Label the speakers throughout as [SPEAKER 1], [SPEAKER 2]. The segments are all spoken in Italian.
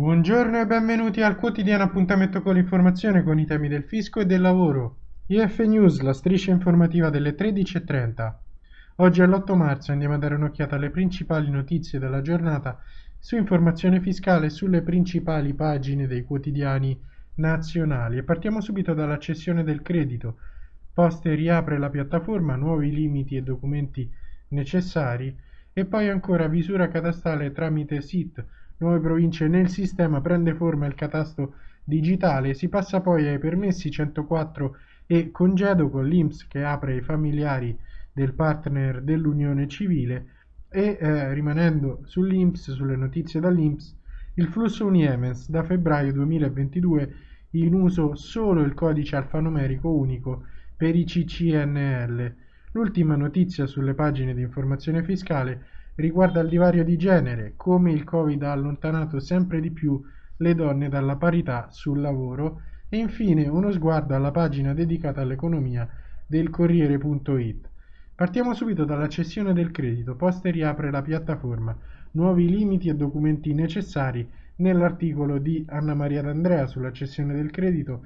[SPEAKER 1] Buongiorno e benvenuti al quotidiano appuntamento con l'informazione con i temi del fisco e del lavoro. IF News, la striscia informativa delle 13.30. Oggi è l'8 marzo andiamo a dare un'occhiata alle principali notizie della giornata su informazione fiscale sulle principali pagine dei quotidiani nazionali e partiamo subito dalla cessione del credito. Poste riapre la piattaforma, nuovi limiti e documenti necessari e poi ancora visura catastale tramite SIT nuove province nel sistema prende forma il catasto digitale, si passa poi ai permessi 104 e congedo con l'INPS che apre ai familiari del partner dell'unione civile e eh, rimanendo sull'INPS, sulle notizie dall'INPS, il flusso Uniemens da febbraio 2022 in uso solo il codice alfanumerico unico per i CCNL. L'ultima notizia sulle pagine di informazione fiscale riguarda il divario di genere, come il Covid ha allontanato sempre di più le donne dalla parità sul lavoro e infine uno sguardo alla pagina dedicata all'economia del Corriere.it. Partiamo subito dalla cessione del credito, Poste riapre la piattaforma, nuovi limiti e documenti necessari nell'articolo di Anna Maria D'Andrea sulla cessione del credito,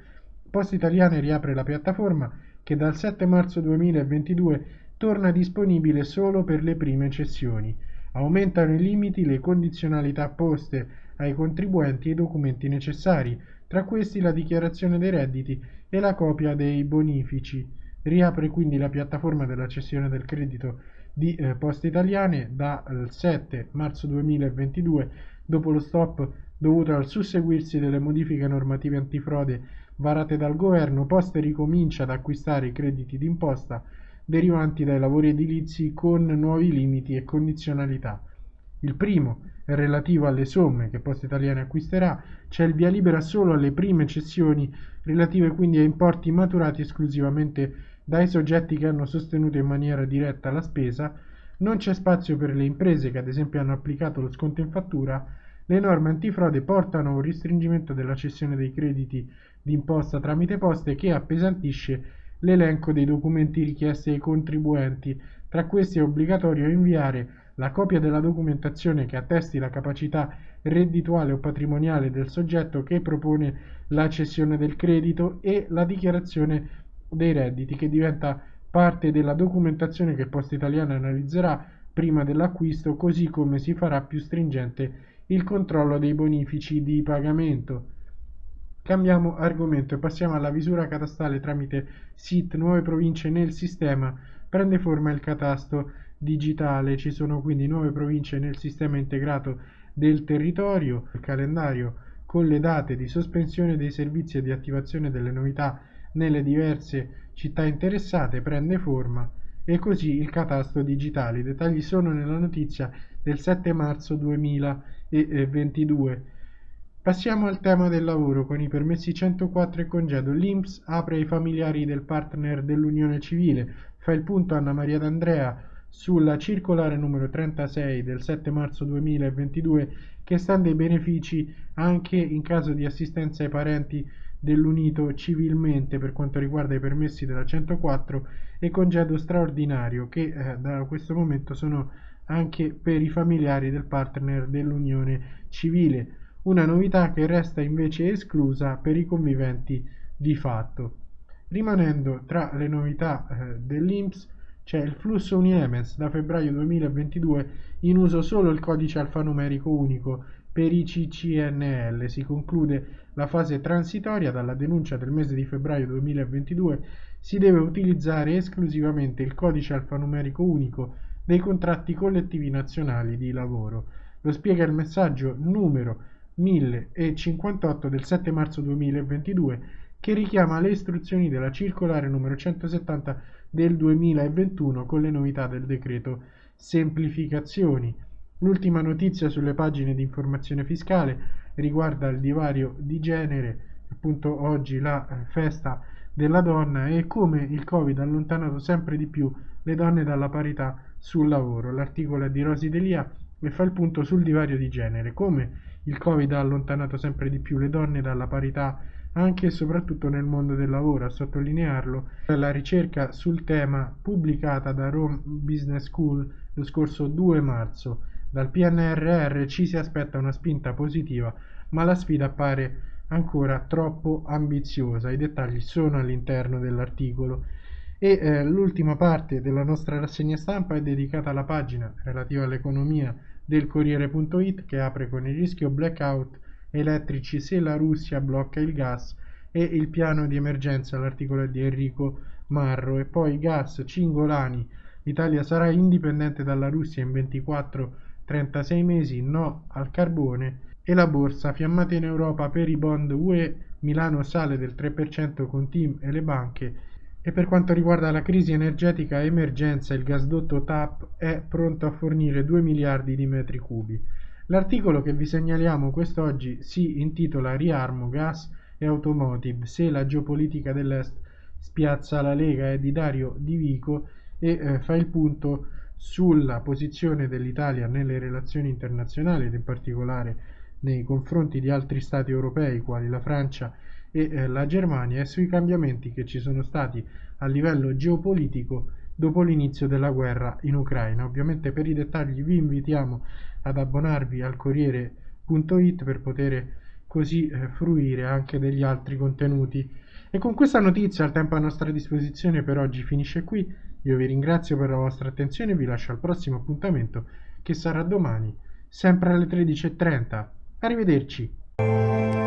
[SPEAKER 1] Poste Italiane riapre la piattaforma che dal 7 marzo 2022 torna disponibile solo per le prime cessioni. Aumentano i limiti, le condizionalità poste ai contribuenti e i documenti necessari, tra questi la dichiarazione dei redditi e la copia dei bonifici. Riapre quindi la piattaforma della cessione del credito di eh, Poste Italiane dal 7 marzo 2022 dopo lo stop dovuto al susseguirsi delle modifiche normative antifrode varate dal governo, Poste ricomincia ad acquistare i crediti d'imposta derivanti dai lavori edilizi con nuovi limiti e condizionalità. Il primo è relativo alle somme che Poste Italiane acquisterà, c'è il via libera solo alle prime cessioni relative quindi a importi maturati esclusivamente dai soggetti che hanno sostenuto in maniera diretta la spesa, non c'è spazio per le imprese che ad esempio hanno applicato lo sconto in fattura, le norme antifrode portano a un restringimento della cessione dei crediti d'imposta tramite poste che appesantisce l'elenco dei documenti richiesti ai contribuenti. Tra questi è obbligatorio inviare la copia della documentazione che attesti la capacità reddituale o patrimoniale del soggetto che propone la cessione del credito e la dichiarazione dei redditi che diventa parte della documentazione che Posta Italiana analizzerà prima dell'acquisto così come si farà più stringente il controllo dei bonifici di pagamento. Cambiamo argomento e passiamo alla visura catastale tramite SIT nuove province nel sistema. Prende forma il catasto digitale, ci sono quindi nuove province nel sistema integrato del territorio, il calendario con le date di sospensione dei servizi e di attivazione delle novità nelle diverse città interessate prende forma e così il catasto digitale. I dettagli sono nella notizia del 7 marzo 2022. Passiamo al tema del lavoro con i permessi 104 e congedo. L'INPS apre ai familiari del partner dell'Unione Civile. Fa il punto Anna Maria D'Andrea sulla circolare numero 36 del 7 marzo 2022 che estende i benefici anche in caso di assistenza ai parenti dell'unito civilmente per quanto riguarda i permessi della 104 e congedo straordinario che eh, da questo momento sono anche per i familiari del partner dell'unione civile una novità che resta invece esclusa per i conviventi di fatto. Rimanendo tra le novità eh, dell'INPS c'è il flusso Uniemens da febbraio 2022 in uso solo il codice alfanumerico unico per i CCNL. Si conclude la fase transitoria dalla denuncia del mese di febbraio 2022 si deve utilizzare esclusivamente il codice alfanumerico unico dei contratti collettivi nazionali di lavoro. Lo spiega il messaggio numero 1058 del 7 marzo 2022 che richiama le istruzioni della circolare numero 170 del 2021 con le novità del decreto semplificazioni. L'ultima notizia sulle pagine di informazione fiscale riguarda il divario di genere, appunto oggi la eh, festa della donna e come il Covid ha allontanato sempre di più le donne dalla parità sul lavoro. L'articolo è di Rosi Delia e fa il punto sul divario di genere, come il Covid ha allontanato sempre di più le donne dalla parità anche e soprattutto nel mondo del lavoro, a sottolinearlo la ricerca sul tema pubblicata da Rome Business School lo scorso 2 marzo. Dal PNRR ci si aspetta una spinta positiva, ma la sfida appare ancora troppo ambiziosa. I dettagli sono all'interno dell'articolo. E eh, l'ultima parte della nostra rassegna stampa è dedicata alla pagina relativa all'economia del Corriere.it che apre con il rischio blackout elettrici se la Russia blocca il gas e il piano di emergenza, l'articolo di Enrico Marro. E poi gas Cingolani, l'Italia sarà indipendente dalla Russia in 24-36 mesi, no al carbone e la borsa fiammata in Europa per i bond UE, Milano sale del 3% con Team e le banche e per quanto riguarda la crisi energetica emergenza, il gasdotto TAP è pronto a fornire 2 miliardi di metri cubi. L'articolo che vi segnaliamo quest'oggi si intitola Riarmo, gas e automotive, se la geopolitica dell'Est spiazza la Lega, è di Dario Di Vico e eh, fa il punto sulla posizione dell'Italia nelle relazioni internazionali ed in particolare nei confronti di altri stati europei quali la Francia e eh, la Germania e sui cambiamenti che ci sono stati a livello geopolitico dopo l'inizio della guerra in Ucraina. Ovviamente per i dettagli vi invitiamo ad abbonarvi al Corriere.it per poter così eh, fruire anche degli altri contenuti. E con questa notizia il tempo a nostra disposizione per oggi finisce qui. Io vi ringrazio per la vostra attenzione e vi lascio al prossimo appuntamento che sarà domani, sempre alle 13.30. Arrivederci.